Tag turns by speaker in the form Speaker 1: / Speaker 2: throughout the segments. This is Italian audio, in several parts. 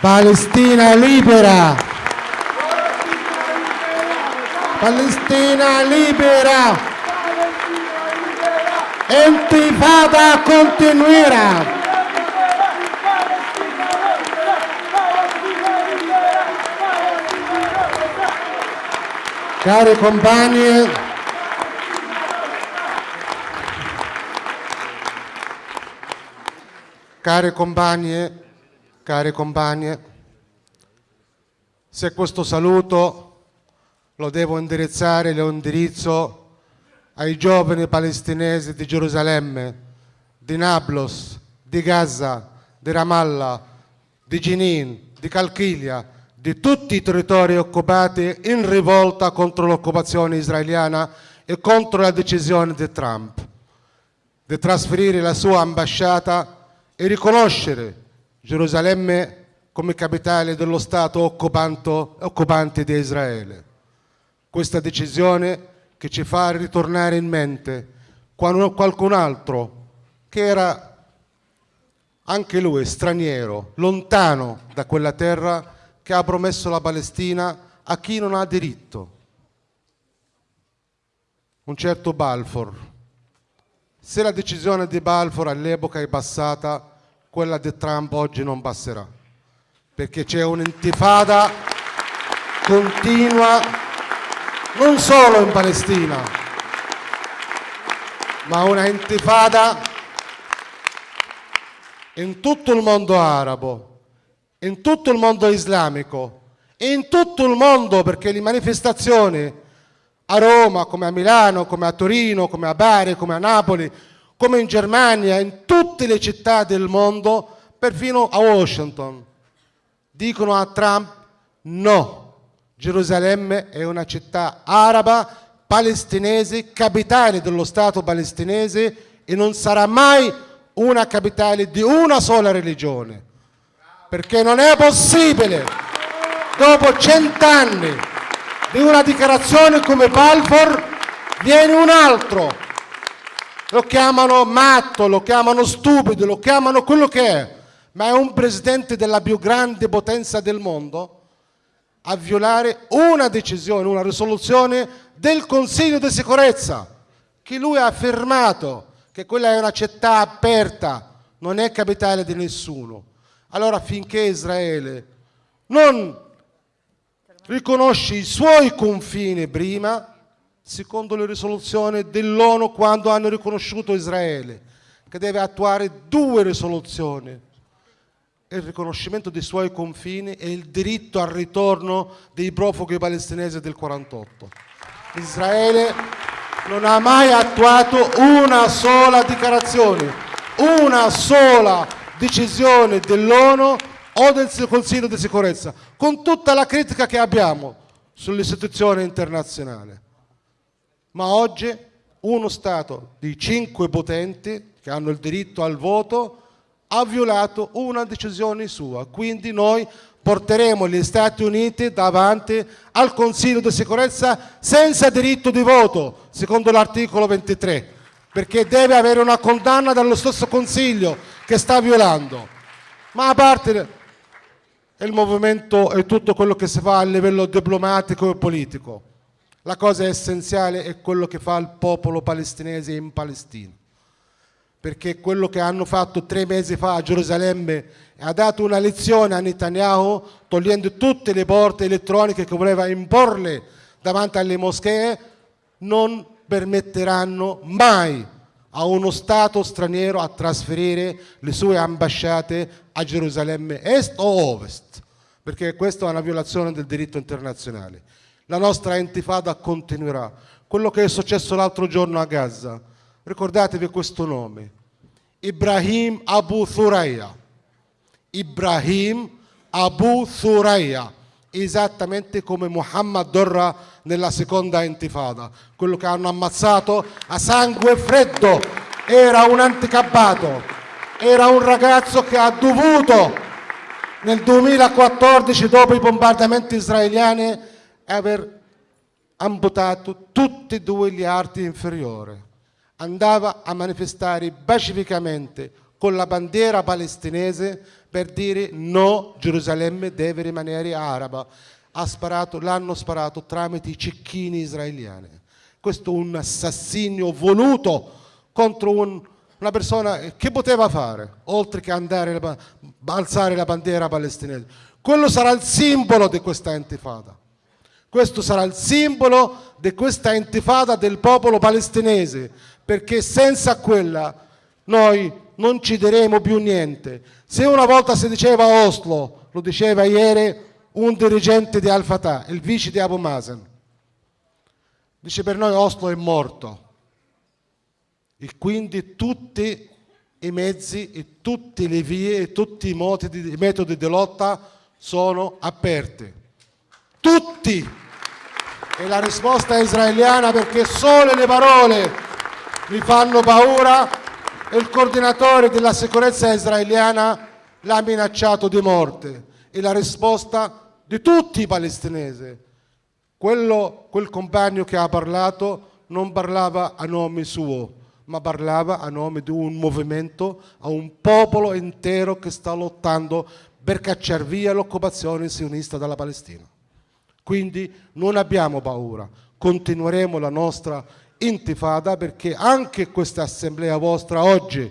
Speaker 1: Palestina libera! Palestina libera! Intifada continuerà! Cari compagni, care compagne, care compagne, se questo saluto lo devo indirizzare, lo indirizzo ai giovani palestinesi di Gerusalemme, di Nablus, di Gaza, di Ramallah, di Jenin, di Calchilia, di tutti i territori occupati in rivolta contro l'occupazione israeliana e contro la decisione di Trump di trasferire la sua ambasciata e riconoscere Gerusalemme come capitale dello Stato occupante di Israele. Questa decisione che ci fa ritornare in mente qualcun altro che era anche lui straniero, lontano da quella terra che ha promesso la Palestina a chi non ha diritto. Un certo Balfour. Se la decisione di Balfour all'epoca è passata, quella di Trump oggi non passerà, perché c'è un'intifada continua non solo in Palestina, ma una intifada in tutto il mondo arabo, in tutto il mondo islamico in tutto il mondo perché le manifestazioni a Roma, come a Milano, come a Torino, come a Bari, come a Napoli, come in Germania, in tutte le città del mondo, perfino a Washington, dicono a Trump no, Gerusalemme è una città araba, palestinese, capitale dello Stato palestinese e non sarà mai una capitale di una sola religione perché non è possibile, dopo cent'anni di una dichiarazione come Balfour, viene un altro, lo chiamano matto, lo chiamano stupido, lo chiamano quello che è, ma è un presidente della più grande potenza del mondo a violare una decisione, una risoluzione del Consiglio di sicurezza, che lui ha affermato che quella è una città aperta, non è capitale di nessuno. Allora finché Israele non riconosce i suoi confini prima, secondo le risoluzioni dell'ONU quando hanno riconosciuto Israele, che deve attuare due risoluzioni, il riconoscimento dei suoi confini e il diritto al ritorno dei profughi palestinesi del 48. Israele non ha mai attuato una sola dichiarazione, una sola decisione dell'ONU o del Consiglio di sicurezza, con tutta la critica che abbiamo sull'istituzione internazionale. Ma oggi uno Stato di cinque potenti che hanno il diritto al voto ha violato una decisione sua, quindi noi porteremo gli Stati Uniti davanti al Consiglio di sicurezza senza diritto di voto, secondo l'articolo 23, perché deve avere una condanna dallo stesso Consiglio che sta violando. Ma a parte il movimento e tutto quello che si fa a livello diplomatico e politico, la cosa essenziale è quello che fa il popolo palestinese in Palestina. Perché quello che hanno fatto tre mesi fa a Gerusalemme ha dato una lezione a Netanyahu togliendo tutte le porte elettroniche che voleva imporle davanti alle moschee, non permetteranno mai a uno Stato straniero a trasferire le sue ambasciate a Gerusalemme Est o Ovest, perché questa è una violazione del diritto internazionale. La nostra intifada continuerà. Quello che è successo l'altro giorno a Gaza, ricordatevi questo nome, Ibrahim Abu Thuraya. Ibrahim Abu Thuraya esattamente come Muhammad Dorra nella seconda intifada, quello che hanno ammazzato a sangue freddo, era un anticabbato, era un ragazzo che ha dovuto nel 2014 dopo i bombardamenti israeliani aver amputato tutti e due gli arti inferiori. Andava a manifestare pacificamente con la bandiera palestinese per dire no, Gerusalemme deve rimanere araba. Sparato, l'hanno sparato tramite i cecchini israeliani. Questo è un assassinio voluto contro un, una persona che poteva fare, oltre che andare a alzare la bandiera palestinese. Quello sarà il simbolo di questa intifada. Questo sarà il simbolo di questa intifada del popolo palestinese, perché senza quella noi non ci diremo più niente. Se una volta si diceva Oslo, lo diceva ieri un dirigente di Al-Fatah, il vice di Abu Mazen, dice per noi Oslo è morto. E quindi tutti i mezzi, e tutte le vie e tutti i metodi di lotta sono aperti. Tutti! E la risposta israeliana perché solo le parole mi fanno paura e il coordinatore della sicurezza israeliana l'ha minacciato di morte. E la risposta di tutti i palestinesi. Quello, quel compagno che ha parlato non parlava a nome suo, ma parlava a nome di un movimento, a un popolo intero che sta lottando per cacciare via l'occupazione sionista dalla Palestina. Quindi non abbiamo paura, continueremo la nostra intifada perché anche questa assemblea vostra oggi,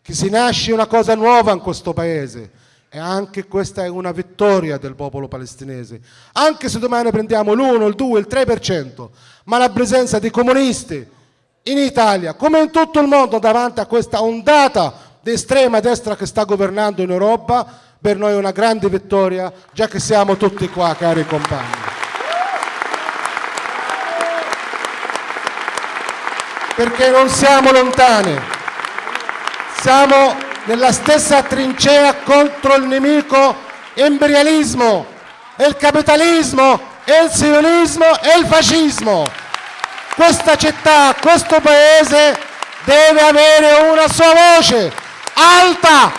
Speaker 1: che si nasce una cosa nuova in questo paese, e anche questa è una vittoria del popolo palestinese. Anche se domani prendiamo l'1, il 2, il 3%, ma la presenza di comunisti in Italia, come in tutto il mondo, davanti a questa ondata di estrema destra che sta governando in Europa, per noi è una grande vittoria, già che siamo tutti qua, cari compagni. Perché non siamo lontani, siamo nella stessa trincea contro il nemico imperialismo, il capitalismo, il sionismo e il fascismo. Questa città, questo paese deve avere una sua voce alta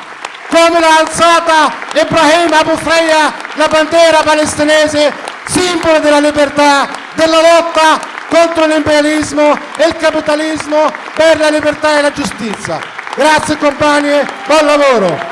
Speaker 1: come l'ha alzata Ibrahim Abu Freya, la bandiera palestinese, simbolo della libertà, della lotta contro l'imperialismo e il capitalismo per la libertà e la giustizia. Grazie compagni, buon lavoro!